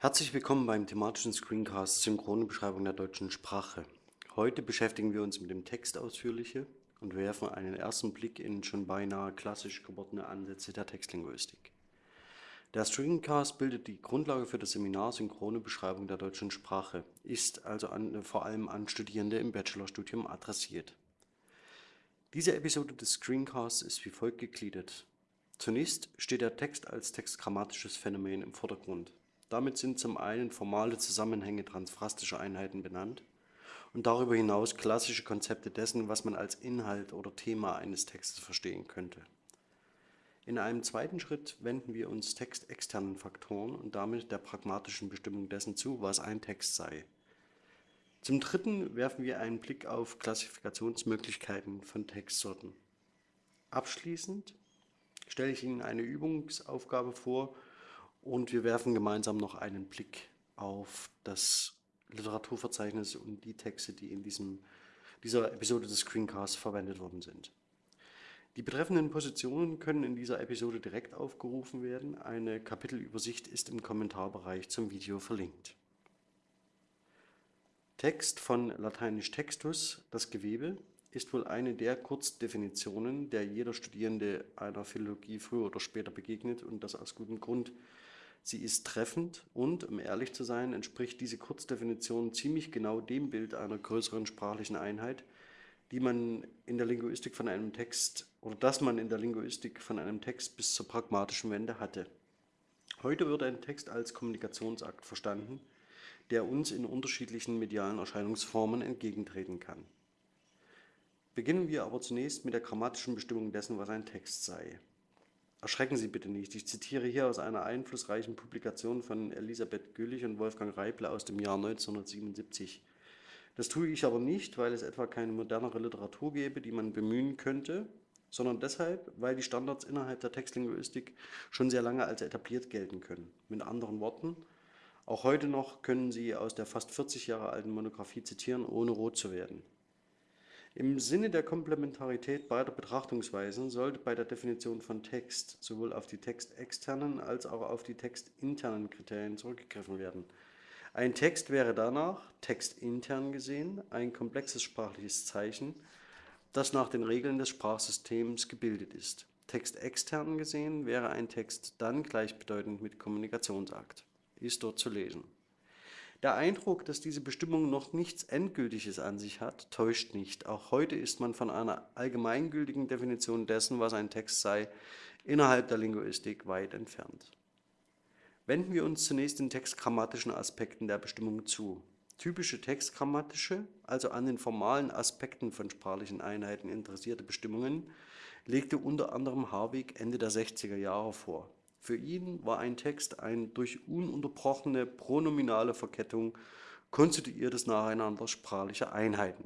Herzlich willkommen beim thematischen Screencast Synchrone Beschreibung der deutschen Sprache. Heute beschäftigen wir uns mit dem Text ausführliche und werfen einen ersten Blick in schon beinahe klassisch gewordene Ansätze der Textlinguistik. Der Screencast bildet die Grundlage für das Seminar Synchrone Beschreibung der deutschen Sprache, ist also an, vor allem an Studierende im Bachelorstudium adressiert. Diese Episode des Screencasts ist wie folgt gegliedert. Zunächst steht der Text als textgrammatisches Phänomen im Vordergrund. Damit sind zum einen formale Zusammenhänge transfrastischer Einheiten benannt und darüber hinaus klassische Konzepte dessen, was man als Inhalt oder Thema eines Textes verstehen könnte. In einem zweiten Schritt wenden wir uns textexternen Faktoren und damit der pragmatischen Bestimmung dessen zu, was ein Text sei. Zum Dritten werfen wir einen Blick auf Klassifikationsmöglichkeiten von Textsorten. Abschließend stelle ich Ihnen eine Übungsaufgabe vor, und wir werfen gemeinsam noch einen Blick auf das Literaturverzeichnis und die Texte, die in diesem, dieser Episode des Screencasts verwendet worden sind. Die betreffenden Positionen können in dieser Episode direkt aufgerufen werden. Eine Kapitelübersicht ist im Kommentarbereich zum Video verlinkt. Text von lateinisch textus, das Gewebe, ist wohl eine der Kurzdefinitionen, der jeder Studierende einer Philologie früher oder später begegnet und das aus gutem Grund. Sie ist treffend und, um ehrlich zu sein, entspricht diese Kurzdefinition ziemlich genau dem Bild einer größeren sprachlichen Einheit, die man in der Linguistik von einem Text oder das man in der Linguistik von einem Text bis zur pragmatischen Wende hatte. Heute wird ein Text als Kommunikationsakt verstanden, der uns in unterschiedlichen medialen Erscheinungsformen entgegentreten kann. Beginnen wir aber zunächst mit der grammatischen Bestimmung dessen, was ein Text sei. Erschrecken Sie bitte nicht. Ich zitiere hier aus einer einflussreichen Publikation von Elisabeth Güllich und Wolfgang Reible aus dem Jahr 1977. Das tue ich aber nicht, weil es etwa keine modernere Literatur gäbe, die man bemühen könnte, sondern deshalb, weil die Standards innerhalb der Textlinguistik schon sehr lange als etabliert gelten können. Mit anderen Worten, auch heute noch können Sie aus der fast 40 Jahre alten Monographie zitieren, ohne rot zu werden. Im Sinne der Komplementarität beider Betrachtungsweisen sollte bei der Definition von Text sowohl auf die textexternen als auch auf die textinternen Kriterien zurückgegriffen werden. Ein Text wäre danach, textintern gesehen, ein komplexes sprachliches Zeichen, das nach den Regeln des Sprachsystems gebildet ist. Textextern gesehen wäre ein Text dann gleichbedeutend mit Kommunikationsakt. Ist dort zu lesen. Der Eindruck, dass diese Bestimmung noch nichts Endgültiges an sich hat, täuscht nicht. Auch heute ist man von einer allgemeingültigen Definition dessen, was ein Text sei, innerhalb der Linguistik weit entfernt. Wenden wir uns zunächst den textgrammatischen Aspekten der Bestimmung zu. Typische textgrammatische, also an den formalen Aspekten von sprachlichen Einheiten interessierte Bestimmungen, legte unter anderem Harwig Ende der 60er Jahre vor. Für ihn war ein Text ein durch ununterbrochene pronominale Verkettung konstituiertes Nacheinander sprachlicher Einheiten.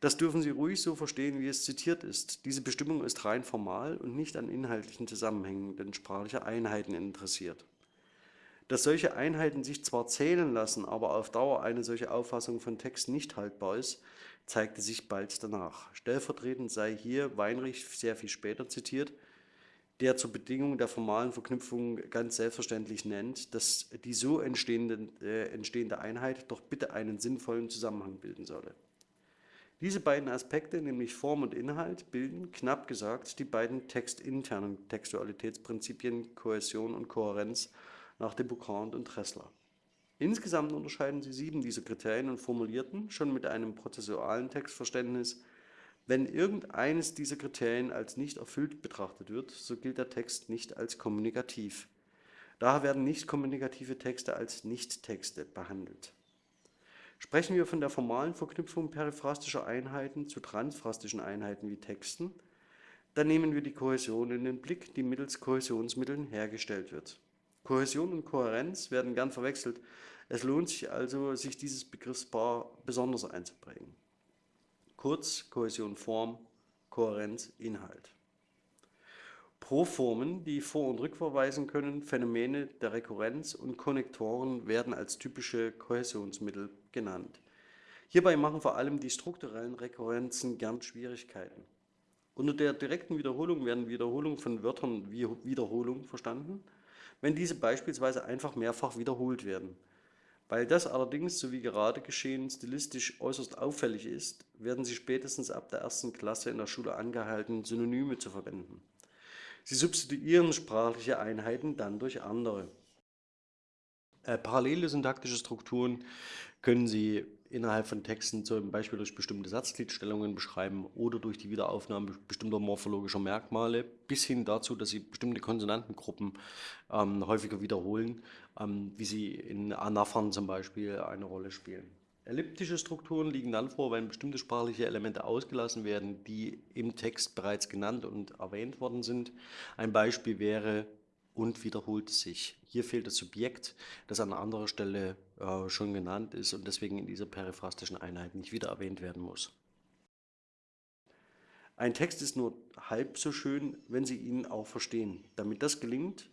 Das dürfen Sie ruhig so verstehen, wie es zitiert ist. Diese Bestimmung ist rein formal und nicht an inhaltlichen Zusammenhängen denn sprachlicher Einheiten interessiert. Dass solche Einheiten sich zwar zählen lassen, aber auf Dauer eine solche Auffassung von Text nicht haltbar ist, zeigte sich bald danach. Stellvertretend sei hier Weinrich sehr viel später zitiert, der zur Bedingung der formalen Verknüpfung ganz selbstverständlich nennt, dass die so entstehende, äh, entstehende Einheit doch bitte einen sinnvollen Zusammenhang bilden solle. Diese beiden Aspekte, nämlich Form und Inhalt, bilden, knapp gesagt, die beiden textinternen Textualitätsprinzipien Kohäsion und Kohärenz nach de Boucant und Tressler. Insgesamt unterscheiden sie sieben dieser Kriterien und formulierten, schon mit einem prozessualen Textverständnis, wenn irgendeines dieser Kriterien als nicht erfüllt betrachtet wird, so gilt der Text nicht als kommunikativ. Daher werden nicht kommunikative Texte als Nicht-Texte behandelt. Sprechen wir von der formalen Verknüpfung periphrastischer Einheiten zu transfrastischen Einheiten wie Texten, dann nehmen wir die Kohäsion in den Blick, die mittels Kohäsionsmitteln hergestellt wird. Kohäsion und Kohärenz werden gern verwechselt. Es lohnt sich also, sich dieses Begriffspaar besonders einzuprägen. Kurz Kohäsion Form, Kohärenz Inhalt. Proformen, die vor- und rückverweisen können, Phänomene der Rekurrenz und Konnektoren werden als typische Kohäsionsmittel genannt. Hierbei machen vor allem die strukturellen Rekurrenzen gern Schwierigkeiten. Unter der direkten Wiederholung werden Wiederholungen von Wörtern wie Wiederholung verstanden, wenn diese beispielsweise einfach mehrfach wiederholt werden. Weil das allerdings, so wie gerade geschehen, stilistisch äußerst auffällig ist, werden Sie spätestens ab der ersten Klasse in der Schule angehalten, Synonyme zu verwenden. Sie substituieren sprachliche Einheiten dann durch andere. Äh, parallele syntaktische Strukturen können Sie innerhalb von Texten zum Beispiel durch bestimmte Satzgliedstellungen beschreiben oder durch die Wiederaufnahme bestimmter morphologischer Merkmale bis hin dazu, dass Sie bestimmte Konsonantengruppen ähm, häufiger wiederholen, wie sie in Anaphern zum Beispiel eine Rolle spielen. Elliptische Strukturen liegen dann vor, wenn bestimmte sprachliche Elemente ausgelassen werden, die im Text bereits genannt und erwähnt worden sind. Ein Beispiel wäre und wiederholt sich. Hier fehlt das Subjekt, das an anderer Stelle äh, schon genannt ist und deswegen in dieser periphrastischen Einheit nicht wieder erwähnt werden muss. Ein Text ist nur halb so schön, wenn Sie ihn auch verstehen. Damit das gelingt,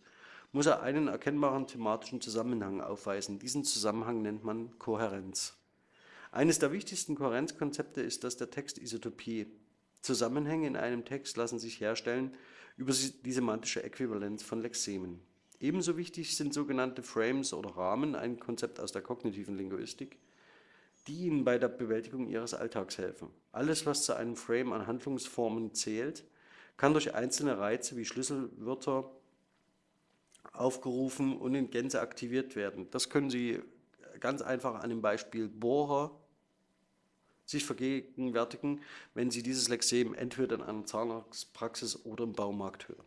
muss er einen erkennbaren thematischen Zusammenhang aufweisen. Diesen Zusammenhang nennt man Kohärenz. Eines der wichtigsten Kohärenzkonzepte ist das der Textisotopie. Zusammenhänge in einem Text lassen sich herstellen über die semantische Äquivalenz von Lexemen. Ebenso wichtig sind sogenannte Frames oder Rahmen, ein Konzept aus der kognitiven Linguistik, die Ihnen bei der Bewältigung Ihres Alltags helfen. Alles, was zu einem Frame an Handlungsformen zählt, kann durch einzelne Reize wie Schlüsselwörter aufgerufen und in Gänze aktiviert werden. Das können Sie ganz einfach an dem Beispiel Bohrer sich vergegenwärtigen, wenn Sie dieses Lexem entweder in einer Zahnarztpraxis oder im Baumarkt hören.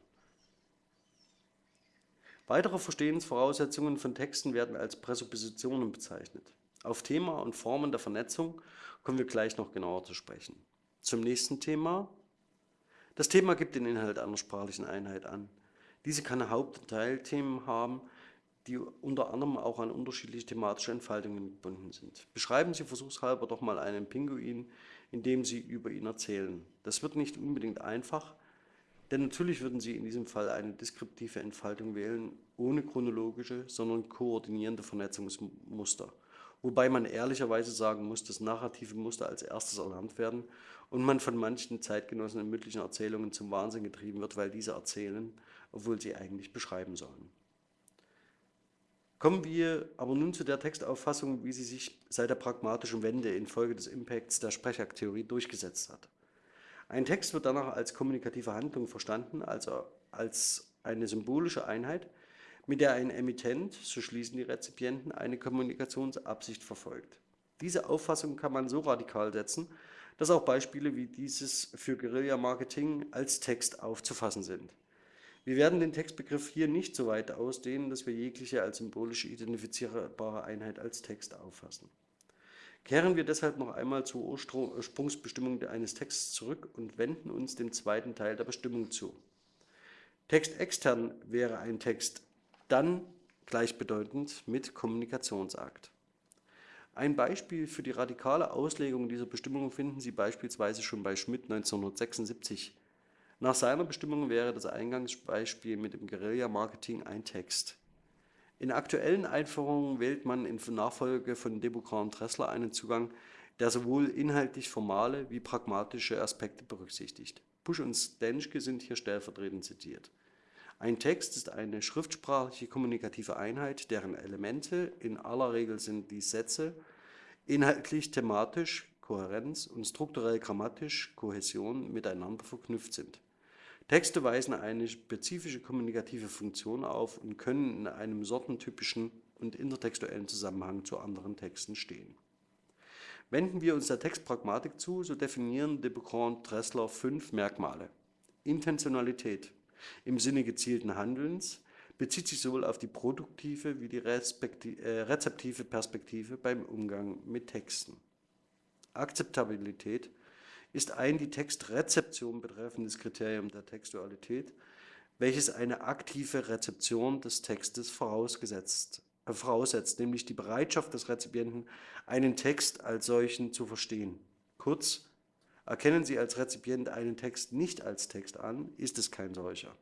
Weitere Verstehensvoraussetzungen von Texten werden als Präsuppositionen bezeichnet. Auf Thema und Formen der Vernetzung kommen wir gleich noch genauer zu sprechen. Zum nächsten Thema. Das Thema gibt den Inhalt einer sprachlichen Einheit an. Diese kann Haupt- und Teilthemen haben, die unter anderem auch an unterschiedliche thematische Entfaltungen gebunden sind. Beschreiben Sie versuchshalber doch mal einen Pinguin, indem Sie über ihn erzählen. Das wird nicht unbedingt einfach, denn natürlich würden Sie in diesem Fall eine deskriptive Entfaltung wählen, ohne chronologische, sondern koordinierende Vernetzungsmuster. Wobei man ehrlicherweise sagen muss, dass narrative Muster als erstes erlernt werden und man von manchen Zeitgenossen in mündlichen Erzählungen zum Wahnsinn getrieben wird, weil diese erzählen, obwohl sie eigentlich beschreiben sollen. Kommen wir aber nun zu der Textauffassung, wie sie sich seit der pragmatischen Wende infolge des Impacts der Sprechaktheorie durchgesetzt hat. Ein Text wird danach als kommunikative Handlung verstanden, also als eine symbolische Einheit, mit der ein Emittent, so schließen die Rezipienten, eine Kommunikationsabsicht verfolgt. Diese Auffassung kann man so radikal setzen, dass auch Beispiele wie dieses für Guerilla-Marketing als Text aufzufassen sind. Wir werden den Textbegriff hier nicht so weit ausdehnen, dass wir jegliche als symbolisch identifizierbare Einheit als Text auffassen. Kehren wir deshalb noch einmal zur Ursprungsbestimmung eines Texts zurück und wenden uns dem zweiten Teil der Bestimmung zu. Text extern wäre ein Text dann gleichbedeutend mit Kommunikationsakt. Ein Beispiel für die radikale Auslegung dieser Bestimmung finden Sie beispielsweise schon bei Schmidt 1976 nach seiner Bestimmung wäre das Eingangsbeispiel mit dem Guerilla-Marketing ein Text. In aktuellen Einführungen wählt man in Nachfolge von Deboucran und Dressler einen Zugang, der sowohl inhaltlich formale wie pragmatische Aspekte berücksichtigt. Busch und Stenschke sind hier stellvertretend zitiert. Ein Text ist eine schriftsprachliche kommunikative Einheit, deren Elemente, in aller Regel sind die Sätze, inhaltlich, thematisch, Kohärenz und strukturell grammatisch, Kohäsion miteinander verknüpft sind. Texte weisen eine spezifische kommunikative Funktion auf und können in einem sortentypischen und intertextuellen Zusammenhang zu anderen Texten stehen. Wenden wir uns der Textpragmatik zu, so definieren de Becron Dressler fünf Merkmale. Intentionalität im Sinne gezielten Handelns bezieht sich sowohl auf die produktive wie die äh, rezeptive Perspektive beim Umgang mit Texten. Akzeptabilität ist ein die Textrezeption betreffendes Kriterium der Textualität, welches eine aktive Rezeption des Textes vorausgesetzt, äh, voraussetzt, nämlich die Bereitschaft des Rezipienten, einen Text als solchen zu verstehen. Kurz, erkennen Sie als Rezipient einen Text nicht als Text an, ist es kein solcher.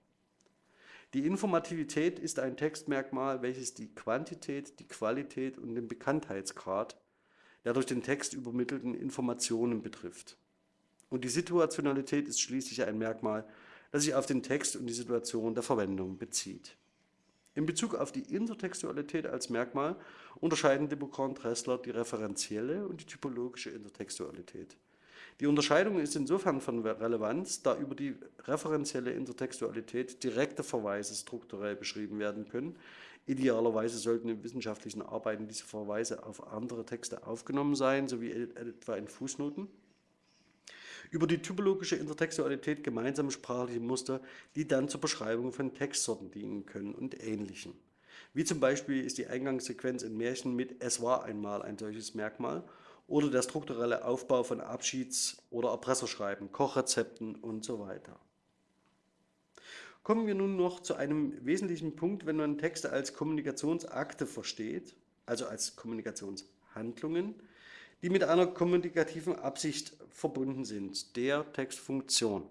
Die Informativität ist ein Textmerkmal, welches die Quantität, die Qualität und den Bekanntheitsgrad der durch den Text übermittelten Informationen betrifft. Und die Situationalität ist schließlich ein Merkmal, das sich auf den Text und die Situation der Verwendung bezieht. In Bezug auf die Intertextualität als Merkmal unterscheiden Debocor und Dressler die referenzielle und die typologische Intertextualität. Die Unterscheidung ist insofern von Relevanz, da über die referenzielle Intertextualität direkte Verweise strukturell beschrieben werden können. Idealerweise sollten in wissenschaftlichen Arbeiten diese Verweise auf andere Texte aufgenommen sein, sowie etwa in Fußnoten. Über die typologische Intertextualität gemeinsame sprachliche Muster, die dann zur Beschreibung von Textsorten dienen können und Ähnlichem. Wie zum Beispiel ist die Eingangssequenz in Märchen mit Es war einmal ein solches Merkmal oder der strukturelle Aufbau von Abschieds- oder Erpresserschreiben, Kochrezepten und so weiter. Kommen wir nun noch zu einem wesentlichen Punkt, wenn man Texte als Kommunikationsakte versteht, also als Kommunikationshandlungen, die mit einer kommunikativen Absicht verbunden sind, der Textfunktion.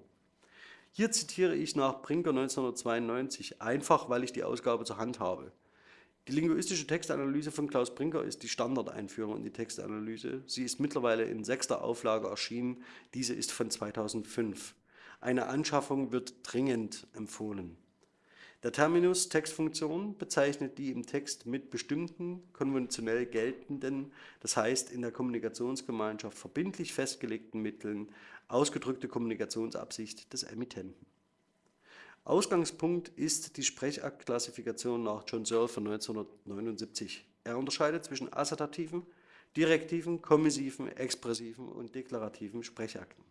Hier zitiere ich nach Brinker 1992, einfach weil ich die Ausgabe zur Hand habe. Die linguistische Textanalyse von Klaus Brinker ist die Standardeinführung in die Textanalyse. Sie ist mittlerweile in sechster Auflage erschienen. Diese ist von 2005. Eine Anschaffung wird dringend empfohlen. Der Terminus Textfunktion bezeichnet die im Text mit bestimmten konventionell geltenden, das heißt in der Kommunikationsgemeinschaft verbindlich festgelegten Mitteln ausgedrückte Kommunikationsabsicht des Emittenten. Ausgangspunkt ist die Sprechaktklassifikation nach John Searle von 1979. Er unterscheidet zwischen assertativen, direktiven, kommissiven, expressiven und deklarativen Sprechakten.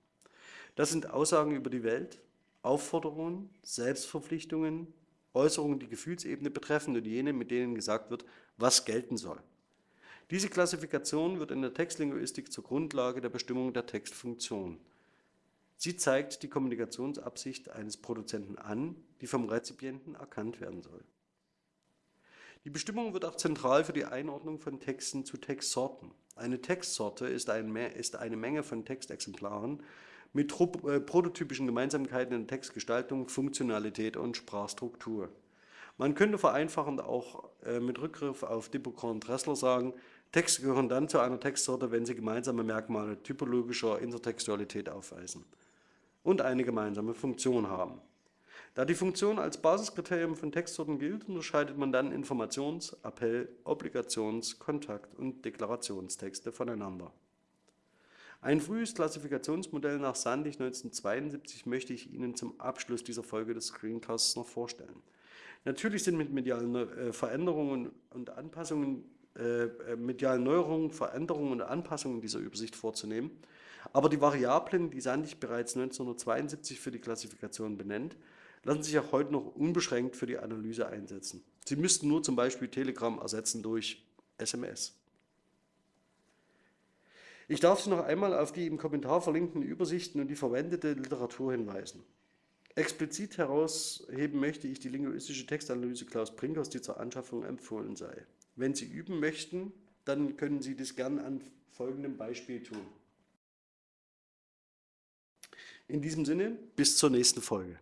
Das sind Aussagen über die Welt, Aufforderungen, Selbstverpflichtungen, Äußerungen, die Gefühlsebene betreffen und jene, mit denen gesagt wird, was gelten soll. Diese Klassifikation wird in der Textlinguistik zur Grundlage der Bestimmung der Textfunktion. Sie zeigt die Kommunikationsabsicht eines Produzenten an, die vom Rezipienten erkannt werden soll. Die Bestimmung wird auch zentral für die Einordnung von Texten zu Textsorten. Eine Textsorte ist, eine Menge von Textexemplaren mit äh, prototypischen Gemeinsamkeiten in Textgestaltung, Funktionalität und Sprachstruktur. Man könnte vereinfachend auch äh, mit Rückgriff auf Dibocor und Dressler sagen, Texte gehören dann zu einer Textsorte, wenn sie gemeinsame Merkmale typologischer Intertextualität aufweisen und eine gemeinsame Funktion haben. Da die Funktion als Basiskriterium von Textsorten gilt, unterscheidet man dann Informations-, Appell-, Obligations-, Kontakt- und Deklarationstexte voneinander. Ein frühes Klassifikationsmodell nach Sandig 1972 möchte ich Ihnen zum Abschluss dieser Folge des Screencasts noch vorstellen. Natürlich sind mit medialen äh, Veränderungen und Anpassungen, äh, äh, medialen Neuerungen, Veränderungen und Anpassungen dieser Übersicht vorzunehmen aber die Variablen, die Sandig bereits 1972 für die Klassifikation benennt, lassen sich auch heute noch unbeschränkt für die Analyse einsetzen. Sie müssten nur zum Beispiel Telegram ersetzen durch SMS. Ich darf Sie noch einmal auf die im Kommentar verlinkten Übersichten und die verwendete Literatur hinweisen. Explizit herausheben möchte ich die linguistische Textanalyse Klaus Brinkers, die zur Anschaffung empfohlen sei. Wenn Sie üben möchten, dann können Sie das gern an folgendem Beispiel tun. In diesem Sinne, bis zur nächsten Folge.